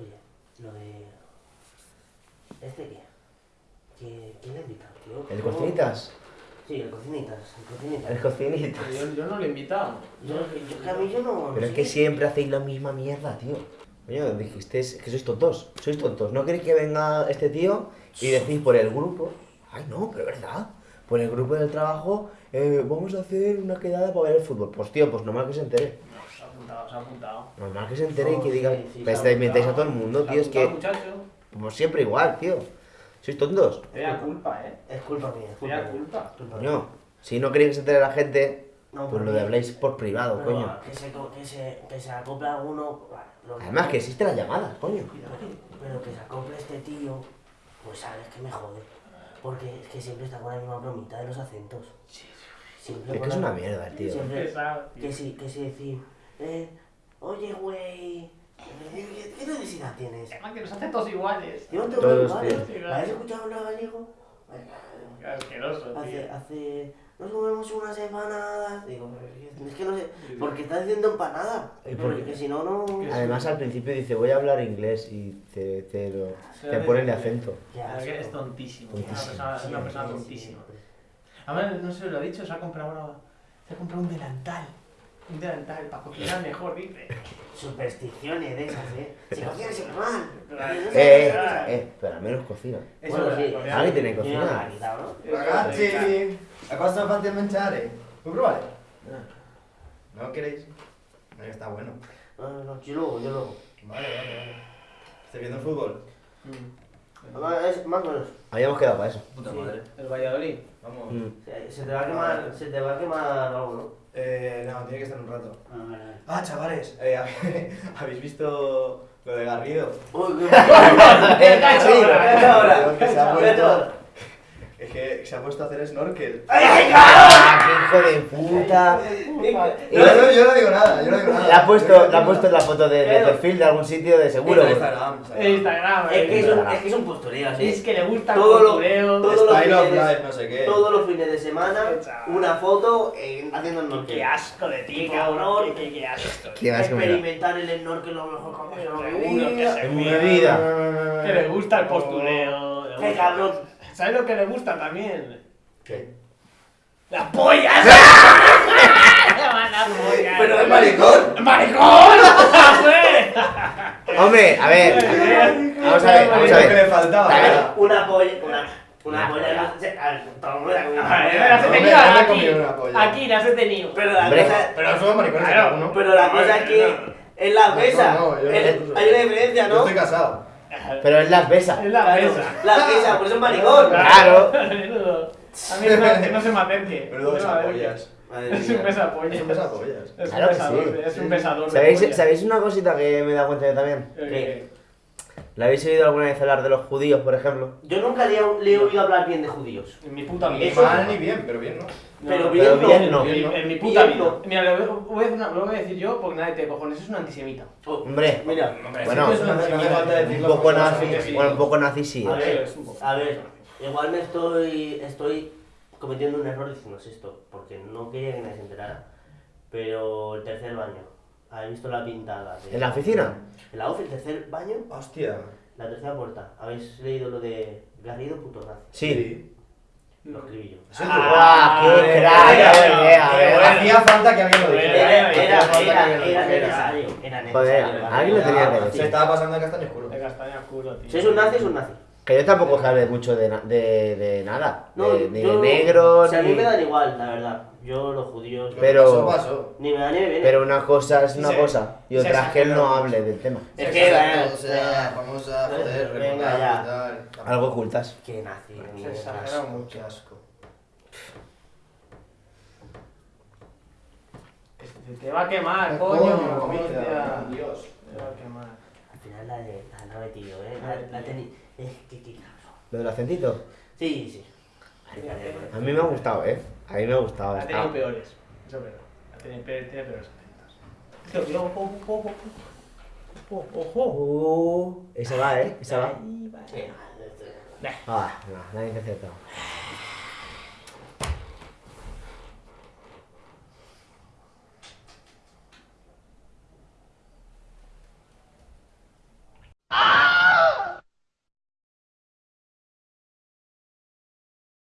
Oye, lo de. ¿Este qué? ¿Qué, ¿Quién le invita? Tío? ¿El cocinitas? Sí, el cocinitas. El cocinitas. El cocinitas. Yo, no lo he invitado. Yo, yo, que a mí yo no. Pero es que siempre hacéis la misma mierda, tío. oye dijisteis que sois tontos. Sois tontos. ¿No queréis que venga este tío y decís por el grupo? Ay, no, pero es verdad. Por el grupo del trabajo, eh, vamos a hacer una quedada para ver el fútbol. Pues tío, pues nomás que se entere. No, se ha apuntado, se ha apuntado. Normal que se entere y que diga... sí, sí, pues te inventáis a todo el mundo, tío. Es que... Como siempre igual, tío. Sois tontos. Te da culpa, eh. Es culpa mía, es culpa mía. culpa. Culpa. Coño, si no queréis que se entere la gente, No, pues lo de habléis por privado, Pero coño. Que se, que se, que se acople alguno... vale, lo- Además que existen las llamadas, coño. Pero que se acople este tío, pues sabes que me jode. Porque es que siempre está con la misma bromita de los acentos. Siempre Es que es una mierda, tío. Siempre-. Que sí, que sí decir, eh, oye, güey, ¿qué, qué necesidad tienes? Además que los hace todos iguales. Yo no tengo Todos, iguales. tío. ¿La has escuchado hablar gallego? Qué asqueroso, Hace, tío. hace, nos comemos unas empanadas. Digo, es que no sé, porque está diciendo empanada. ¿Y por qué? Porque si no, no. Además al principio dice voy a hablar inglés y te, te, lo, te ponen de acento. Que asco. es tontísimo. Tontísimo. Una persona, es una persona tontísima. Además, no se lo ha dicho, se ha comprado ahora. Se ha comprado un delantal. Un delantal para cocinar mejor, dice. Supersticiones de esas, ¿eh? Si cocinas es mal. Eh, eh, eh, pero al menos cocina. Eso Bueno, sí. Alguien tiene que no cocinar. la ¿no? Ragazzi, a cosa fate il mangiare? Vuoi provare? ¿No queréis? No, está bueno. No, no, no, yo luego, yo luego. Vale, vale, vale. ¿Estás viendo el fútbol? Mm. Es más o menos. Habíamos quedado para eso. Puta Sí. madre. El Valladolid. Vamos. Mm. Se, se te va a quemar, se te va a quemar algo, ¿no? Eh, no, tiene que estar un rato. Ah, vale, vale. Ah, chavales, eh, ¿habéis visto lo de Garrido? Uy, qué ahora. Es que se ha puesto a hacer snorkel. ¡Ah, qué hijo de puta! No, no, yo no digo nada, yo no digo nada. Le ha puesto, Yo no le ha puesto la foto de, de perfil de algún sitio de seguro. En. Instagram. En Instagram. Es que es eh. un, es que es un postureo, ¿sí? Es que le gusta el Todo lo- postureo. todo- los Style of fines de- life, no sé qué. Todos los fines de semana, una foto eh, haciendo snorkel. Qué asco de ti, Qué cabrón. Qué, qué, qué asco. Qué asco. Experimentar el snorkel lo mejor en mi Seguro que vida. se En mi vida. Que le gusta el postureo. Qué cabrón. ¿Sabes lo que le gusta también? ¿Qué? ¡La polla! ¡La polla! Pero ¿Es maricón? ¡Maricón! Hombre, a ver. Vamos a ver, vamos a que le ver. faltaba. Ver. Una polla, una, una Una polla. ver, ver, las he tenido yo aquí. Aquí las he tenido. Pero la cosa, Pero somos maricones pero la cosa es que es la mesa. yo hay una diferencia, Yo ¿no? estoy casado. Pero es las besas. Es la Claro, mesa. La mesa, por eso es maricón. Claro. A mí no, se me acerque. Menudo besapollas. Es un mía. besapollas. Es un besapollas. Es un Claro que sí. es un besador. de ¿Sabéis. ¿Sabéis una cosita que me he dado cuenta yo también? ¿La habéis oído alguna vez hablar de los judíos, por ejemplo? Yo nunca le, he- le he oído hablar bien de judíos. En mi puta vida. Ni mal ni bien, pero bien, ¿no? Pero No, bien Pero no. bien no. En, mi- en mi puta Bien vida. no. Mira, lo voy, a decir una- lo voy a decir yo porque nadie te cojones. Es un antisemita. Oh, Hombre, Mira, Hombre, Bueno, es un decirlo poco nazi, bueno, un poco nazi sí. A ¿eh? ver, un a ver, igual me estoy, estoy cometiendo un error diciendo esto, porque no quería que nadie se enterara. Pero el tercer baño, ¿habéis visto la pintada? de- ¿En la oficina? En la oficina, el tercer baño, Hostia. la tercera puerta. ¿Habéis leído lo de Garrido puto nazi? Sí. Lo escribí yo. Eso es ¡Ah, qué Eh, crack! A ver, a ver, a ver. Hacía falta que alguien lo Era- dijera. Era, Hacía era, falta que era, alguien lo era dijera. necesario, era necesario. Joder, alguien lo tenía que Se decir. estaba pasando de castaño oscuro. De castaña culo, tío. Si es un nazi, es un nazi. Que yo tampoco sabe mucho de, na- de, de nada. No, de, ni yo- de negro, o sea, a mí ni... me dan igual, la verdad. Yo, los judíos, Pero- Eso pasó. ni me da ni me viene. Pero una cosa es Sí, una se- cosa y se otra es que él no hable del tema. Es que, Exacto, eh, o sea, vamos a joder, venga, ya. y tal. Algo ocultas. Qué nazi, Se mierda. exagera mucho. Qué asco. Se te va a quemar, Coño. Dios. Te va a quemar. Al final la, de, la, la he metido, ¿eh? La, la teni... Es que, qué cabrón. ¿Lo del acentito? Sí, sí. A mí me ha gustado, ¿eh? A mí me ha gustado. Ha tenido peores. Eso es verdad. Ha tenido peores acentos. Tío, cuidado, ojo, ojo, ojo. Ojo, ojo. Uh, esa va, ¿eh? Esa va. Ah, no, nadie te ha acertado.